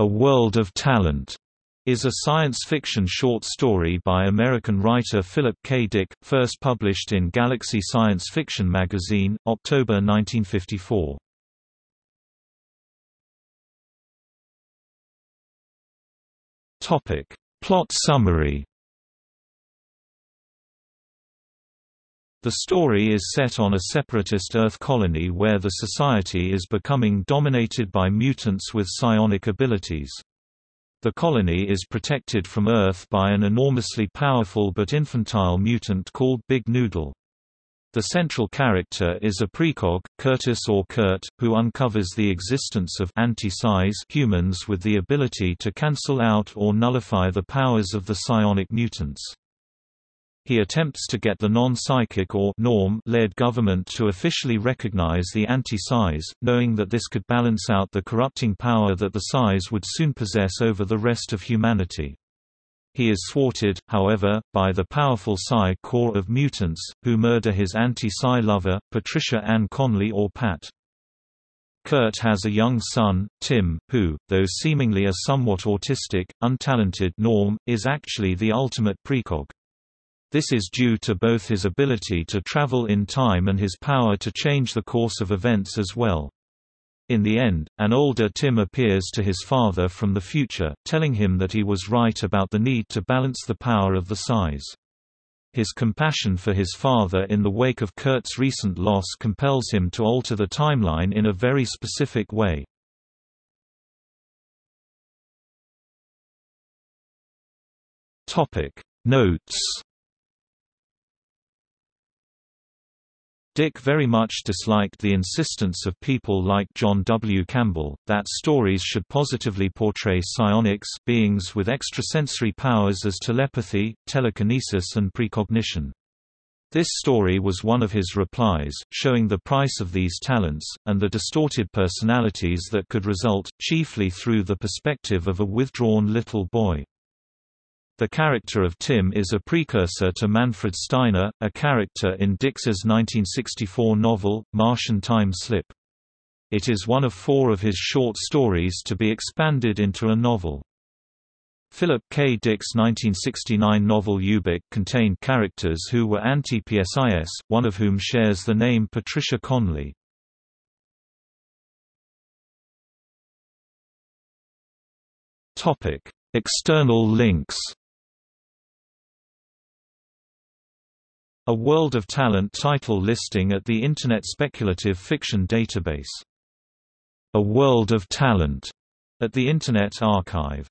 A World of Talent is a science fiction short story by American writer Philip K. Dick, first published in Galaxy Science Fiction magazine, October 1954. Topic: Plot summary. The story is set on a separatist Earth colony where the society is becoming dominated by mutants with psionic abilities. The colony is protected from Earth by an enormously powerful but infantile mutant called Big Noodle. The central character is a precog, Curtis or Kurt, who uncovers the existence of anti-psis humans with the ability to cancel out or nullify the powers of the psionic mutants. He attempts to get the non-psychic or norm-led government to officially recognize the anti-psis, knowing that this could balance out the corrupting power that the psis would soon possess over the rest of humanity. He is thwarted, however, by the powerful Psi Corps of mutants, who murder his anti-Psi lover, Patricia Ann Conley or Pat. Kurt has a young son, Tim, who, though seemingly a somewhat autistic, untalented norm, is actually the ultimate precog. This is due to both his ability to travel in time and his power to change the course of events as well. In the end, an older Tim appears to his father from the future, telling him that he was right about the need to balance the power of the psis. His compassion for his father in the wake of Kurt's recent loss compels him to alter the timeline in a very specific way. Notes Dick very much disliked the insistence of people like John W. Campbell, that stories should positively portray psionics beings with extrasensory powers as telepathy, telekinesis and precognition. This story was one of his replies, showing the price of these talents, and the distorted personalities that could result, chiefly through the perspective of a withdrawn little boy. The character of Tim is a precursor to Manfred Steiner, a character in Dick's 1964 novel, Martian Time Slip. It is one of four of his short stories to be expanded into a novel. Philip K. Dick's 1969 novel Ubik contained characters who were anti-PSIS, one of whom shares the name Patricia Conley. External links A World of Talent title listing at the Internet Speculative Fiction Database. A World of Talent at the Internet Archive